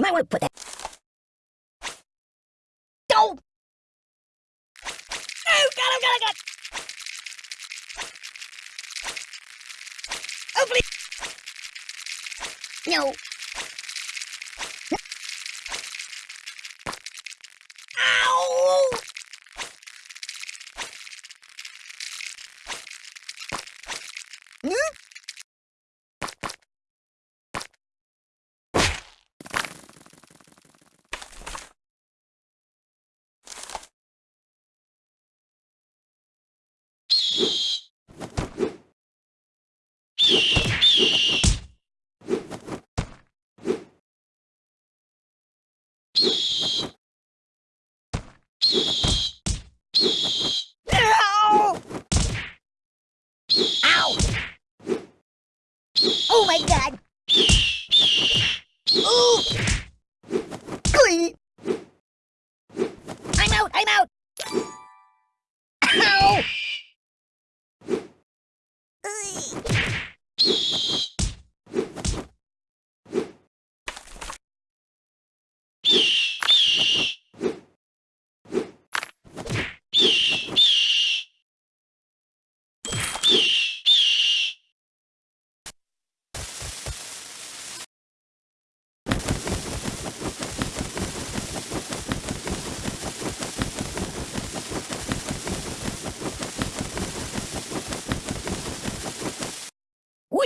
You might want to put that. Oh! Oh, God, oh, God, oh, God! Oh, please! No. Ow! Hmm? Ow! Ow! Oh my god! Ooh! I'm out! I'm out! Ow! Ugh.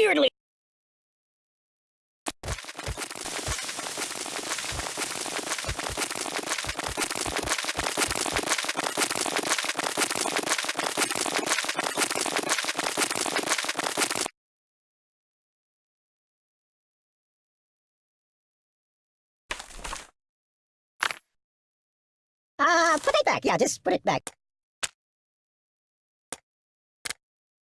Weirdly. Uh, put it back. Yeah, just put it back.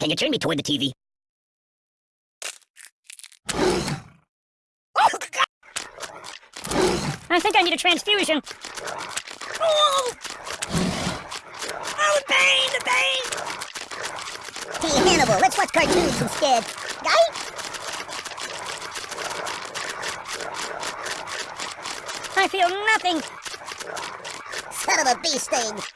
Can you turn me toward the TV? Oh, God! I think I need a transfusion. Oh, oh the pain, the pain! Hey, Hannibal, let's watch cartoons instead. Right? I feel nothing. Son of a bee sting.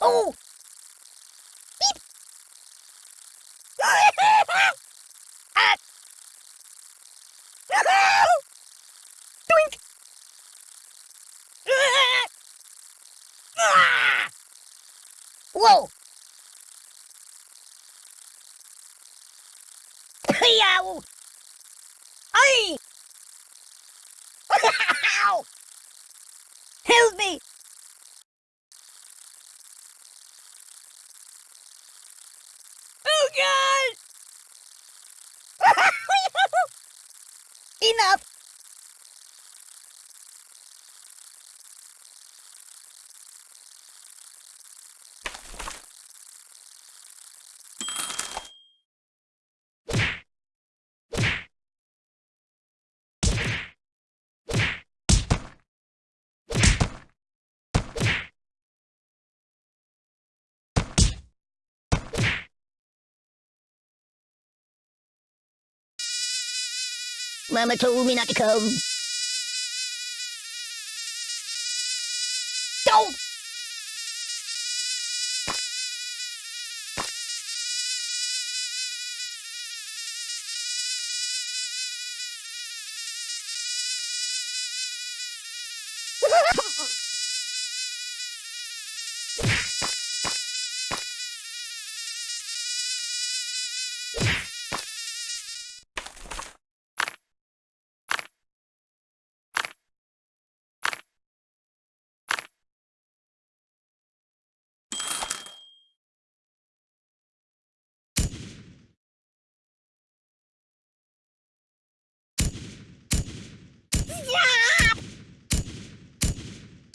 Oh! Beep! Ah! Doink! Ah! Whoa! Yow! Ay! Ow! Help me! Oh God! Enough! Mama told me not to come.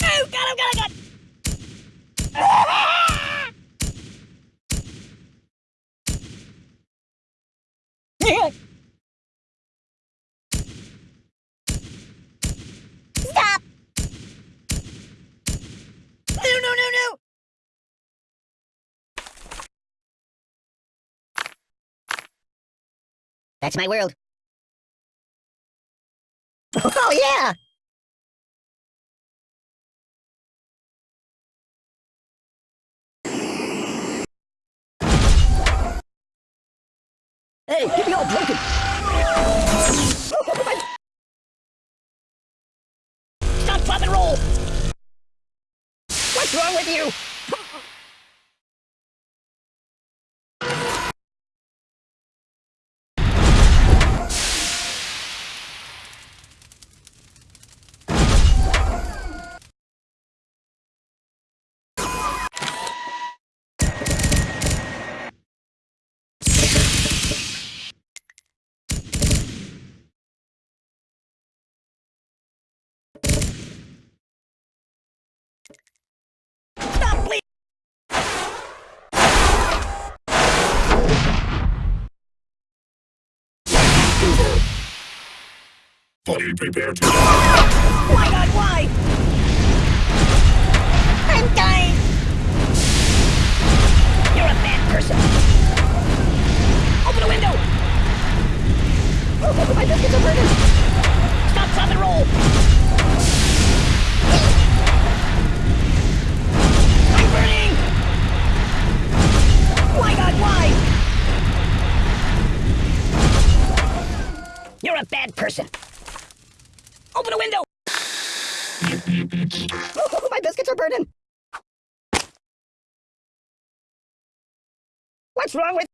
Oh, got him. Oh, oh, Stop! No, no, no, no! That's my world. Oh, yeah! Hey, get me all broken! Stop, please! Prepared to Why not, why? I'm dying! You're a bad person! Open the window! Oh, my biscuits are burning! Stop, drop, and roll! A bad person! Open a window! Oh, my biscuits are burning! What's wrong with...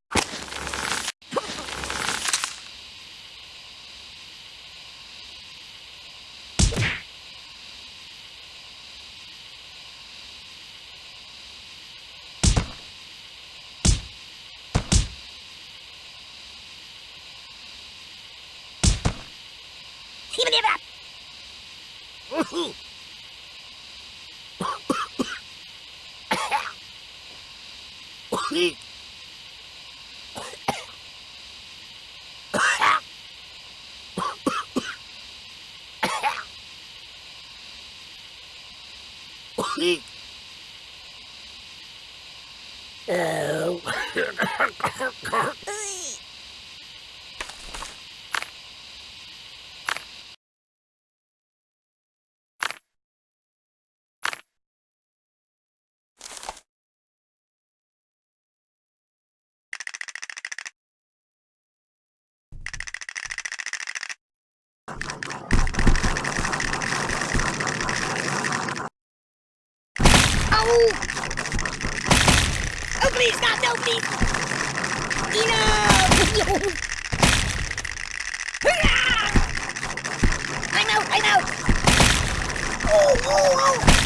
Even give up! Oh! Oh, no, please! Enough! I'm out, I'm out! Oh, oh, oh!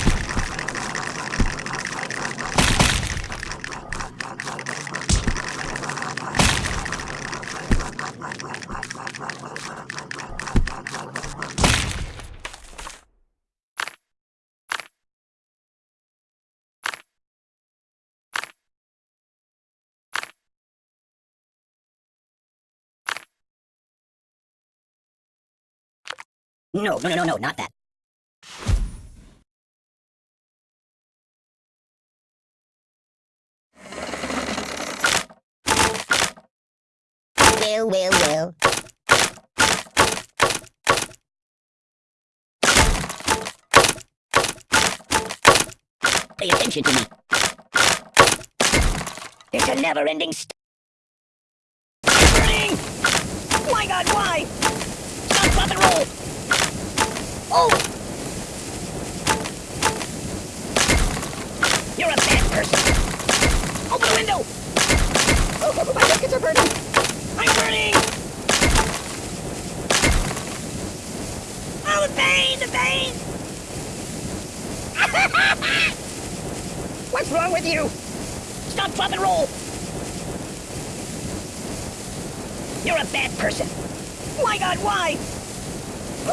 No, no, no, no, no, not that. Well, well, well. Pay attention to me. It's a never-ending st- Burning! My God, why? Oh! You're a bad person! Open the window! Oh, my biscuits are burning! I'm burning! Oh, the pain! The pain! What's wrong with you? Stop, drop, and roll! You're a bad person! My god, why?